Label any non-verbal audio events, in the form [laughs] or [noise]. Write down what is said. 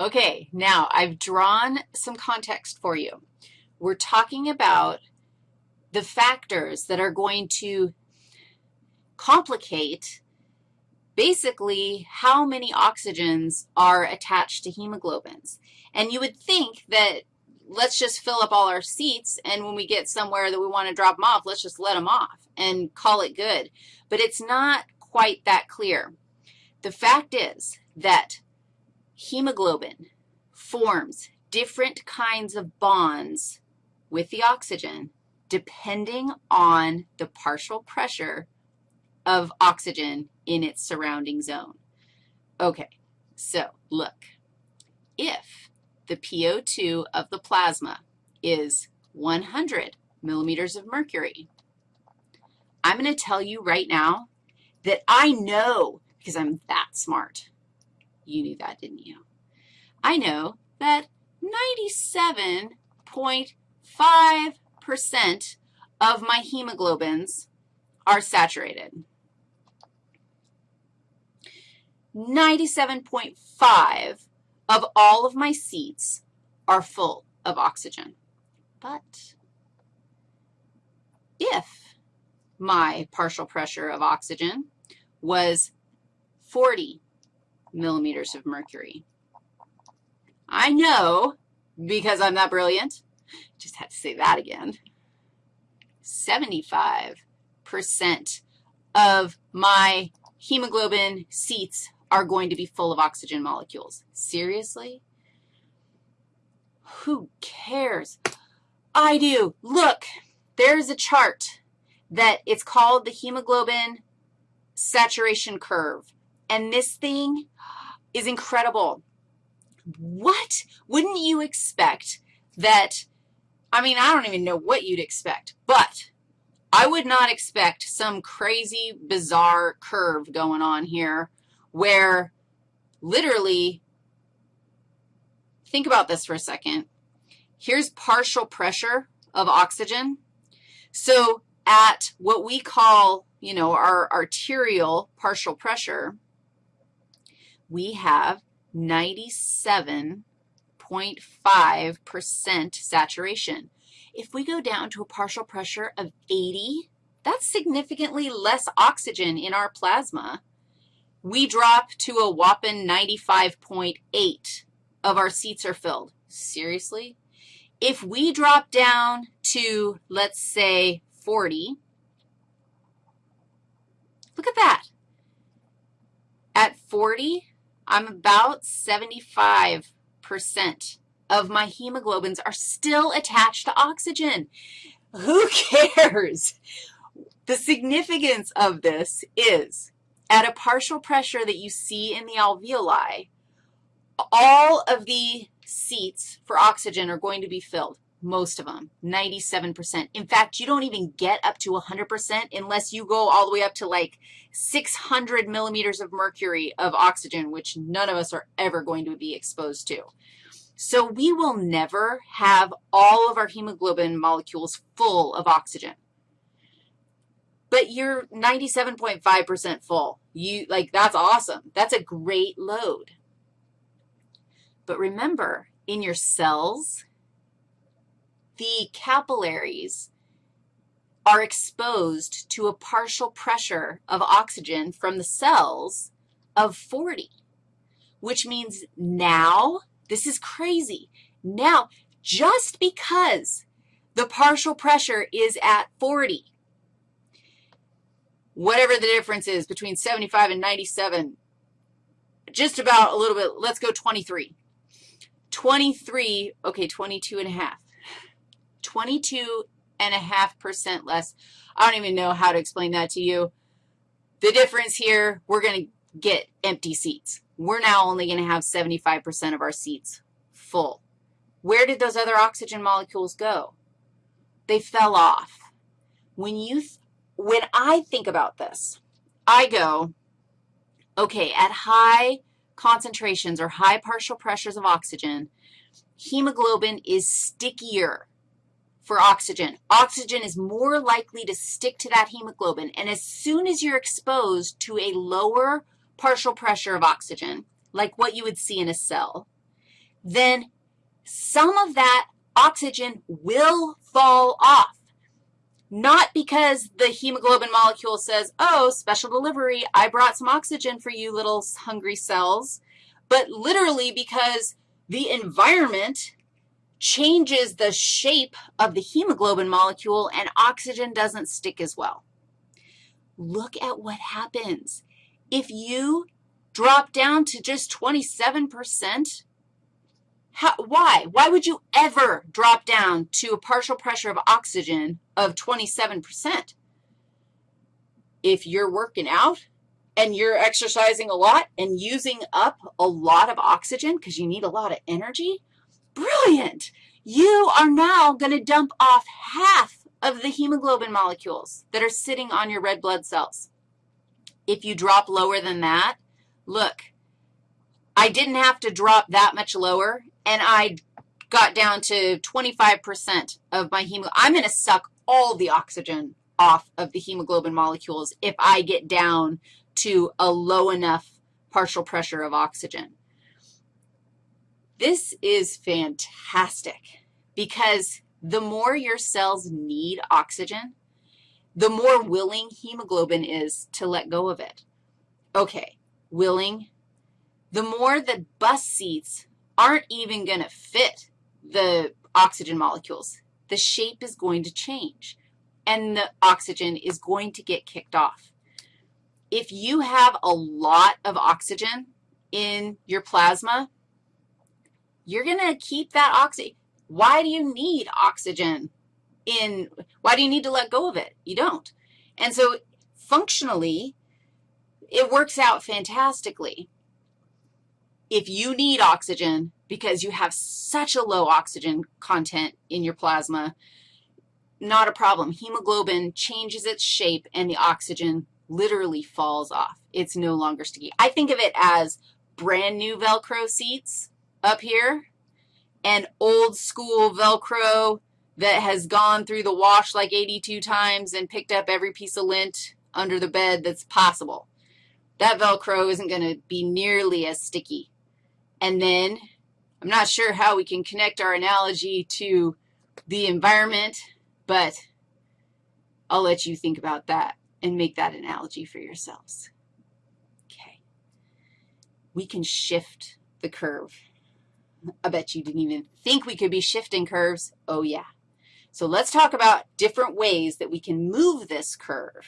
Okay, now I've drawn some context for you. We're talking about the factors that are going to complicate basically how many oxygens are attached to hemoglobins. And you would think that let's just fill up all our seats, and when we get somewhere that we want to drop them off, let's just let them off and call it good. But it's not quite that clear. The fact is that hemoglobin forms different kinds of bonds with the oxygen depending on the partial pressure of oxygen in its surrounding zone. Okay, so look, if the PO2 of the plasma is 100 millimeters of mercury, I'm going to tell you right now that I know, because I'm that smart. You knew that, didn't you? I know that 97.5% of my hemoglobins are saturated. 97.5 of all of my seats are full of oxygen. But if my partial pressure of oxygen was 40 millimeters of mercury, I know, because I'm that brilliant, just had to say that again, 75% of my hemoglobin seats are going to be full of oxygen molecules. Seriously? Who cares? I do. Look, there's a chart that it's called the hemoglobin saturation curve, and this thing is incredible. What? Wouldn't you expect that, I mean, I don't even know what you'd expect, but I would not expect some crazy, bizarre curve going on here where literally, think about this for a second. Here's partial pressure of oxygen. So at what we call, you know, our arterial partial pressure, we have 97.5% saturation. If we go down to a partial pressure of 80, that's significantly less oxygen in our plasma we drop to a whopping 95.8 of our seats are filled. Seriously? If we drop down to, let's say, 40, look at that. At 40, I'm about 75% of my hemoglobins are still attached to oxygen. Who [laughs] cares? The significance of this is at a partial pressure that you see in the alveoli, all of the seats for oxygen are going to be filled, most of them, 97%. In fact, you don't even get up to 100% unless you go all the way up to like 600 millimeters of mercury of oxygen, which none of us are ever going to be exposed to. So we will never have all of our hemoglobin molecules full of oxygen but you're 97.5% full. You, like, that's awesome. That's a great load. But remember, in your cells, the capillaries are exposed to a partial pressure of oxygen from the cells of 40, which means now, this is crazy, now, just because the partial pressure is at 40, whatever the difference is between 75 and 97, just about a little bit, let's go 23. 23, okay, 22 and a half. 22 and a half percent less. I don't even know how to explain that to you. The difference here, we're going to get empty seats. We're now only going to have 75% of our seats full. Where did those other oxygen molecules go? They fell off. When you when I think about this, I go, okay, at high concentrations or high partial pressures of oxygen, hemoglobin is stickier for oxygen. Oxygen is more likely to stick to that hemoglobin, and as soon as you're exposed to a lower partial pressure of oxygen, like what you would see in a cell, then some of that oxygen will fall off. Not because the hemoglobin molecule says, oh, special delivery, I brought some oxygen for you little hungry cells, but literally because the environment changes the shape of the hemoglobin molecule and oxygen doesn't stick as well. Look at what happens. If you drop down to just 27%, how, why? Why would you ever drop down to a partial pressure of oxygen of 27%? If you're working out and you're exercising a lot and using up a lot of oxygen because you need a lot of energy, brilliant. You are now going to dump off half of the hemoglobin molecules that are sitting on your red blood cells. If you drop lower than that, look, I didn't have to drop that much lower, and I got down to 25% of my hemoglobin. I'm going to suck all the oxygen off of the hemoglobin molecules if I get down to a low enough partial pressure of oxygen. This is fantastic because the more your cells need oxygen, the more willing hemoglobin is to let go of it. Okay, willing. The more the bus seats aren't even going to fit the oxygen molecules. The shape is going to change, and the oxygen is going to get kicked off. If you have a lot of oxygen in your plasma, you're going to keep that oxygen. Why do you need oxygen in, why do you need to let go of it? You don't. And so functionally, it works out fantastically. If you need oxygen because you have such a low oxygen content in your plasma, not a problem. Hemoglobin changes its shape, and the oxygen literally falls off. It's no longer sticky. I think of it as brand new Velcro seats up here and old school Velcro that has gone through the wash like 82 times and picked up every piece of lint under the bed that's possible. That Velcro isn't going to be nearly as sticky. And then I'm not sure how we can connect our analogy to the environment, but I'll let you think about that and make that analogy for yourselves. Okay. We can shift the curve. I bet you didn't even think we could be shifting curves. Oh, yeah. So let's talk about different ways that we can move this curve.